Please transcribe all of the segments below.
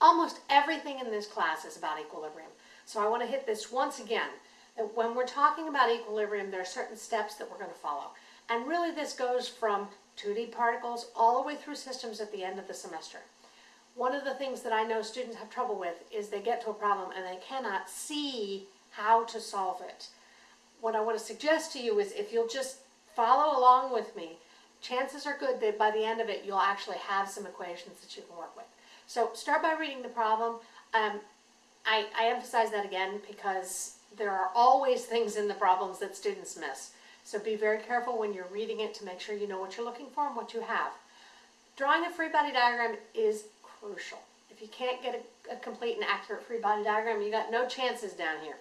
Almost everything in this class is about equilibrium. So I want to hit this once again, that when we're talking about equilibrium, there are certain steps that we're going to follow. And really this goes from 2D particles all the way through systems at the end of the semester. One of the things that I know students have trouble with is they get to a problem and they cannot see how to solve it. What I want to suggest to you is if you'll just follow along with me, chances are good that by the end of it you'll actually have some equations that you can work with. So start by reading the problem. Um, I, I emphasize that again because there are always things in the problems that students miss. So be very careful when you're reading it to make sure you know what you're looking for and what you have. Drawing a free body diagram is crucial. If you can't get a, a complete and accurate free body diagram, you got no chances down here.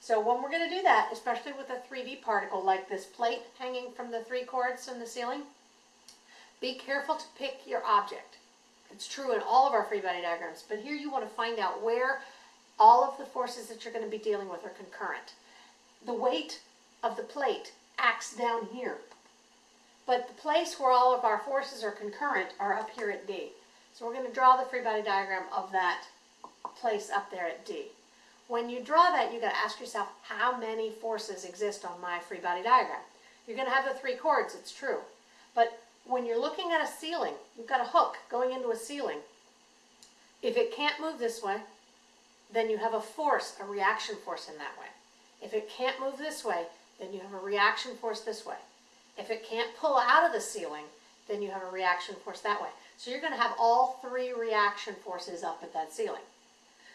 So when we're going to do that, especially with a 3D particle like this plate hanging from the three cords in the ceiling, be careful to pick your object. It's true in all of our free body diagrams, but here you want to find out where all of the forces that you're going to be dealing with are concurrent. The weight of the plate acts down here, but the place where all of our forces are concurrent are up here at D. So we're going to draw the free body diagram of that place up there at D. When you draw that, you've got to ask yourself, how many forces exist on my free body diagram? You're going to have the three cords, it's true. But when you're looking at a ceiling, you've got a hook going into a ceiling. If it can't move this way, then you have a force, a reaction force in that way. If it can't move this way, then you have a reaction force this way. If it can't pull out of the ceiling, then you have a reaction force that way. So you're going to have all three reaction forces up at that ceiling.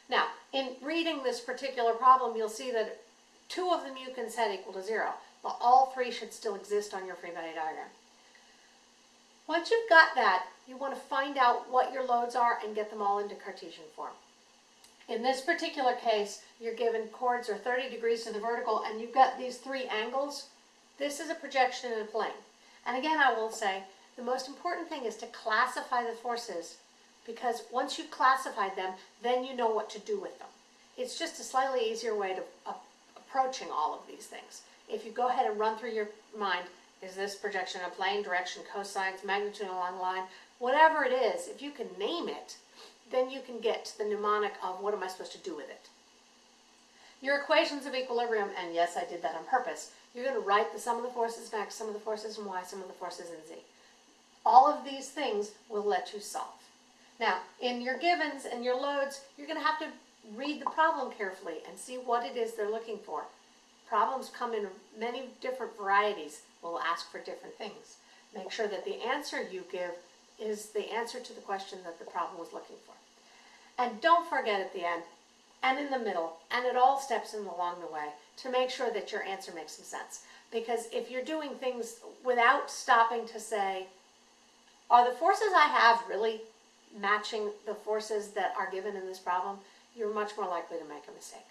Now, in reading this particular problem, you'll see that two of them you can set equal to zero, but all three should still exist on your free body diagram. Once you've got that, you want to find out what your loads are and get them all into Cartesian form. In this particular case, you're given cords are 30 degrees to the vertical and you've got these three angles. This is a projection in a plane. And again, I will say, the most important thing is to classify the forces because once you've classified them, then you know what to do with them. It's just a slightly easier way to uh, approaching all of these things. If you go ahead and run through your mind, is this projection a plane, direction, cosines, magnitude along line, whatever it is, if you can name it, then you can get to the mnemonic of what am I supposed to do with it. Your equations of equilibrium, and yes, I did that on purpose, you're going to write the sum of the forces in x, sum of the forces in y, sum of the forces in z. All of these things will let you solve. Now, in your givens and your loads, you're going to have to read the problem carefully and see what it is they're looking for. Problems come in many different varieties. We'll ask for different things. Make sure that the answer you give is the answer to the question that the problem was looking for. And don't forget at the end, and in the middle, and at all steps in along the way, to make sure that your answer makes some sense. Because if you're doing things without stopping to say, are the forces I have really matching the forces that are given in this problem, you're much more likely to make a mistake.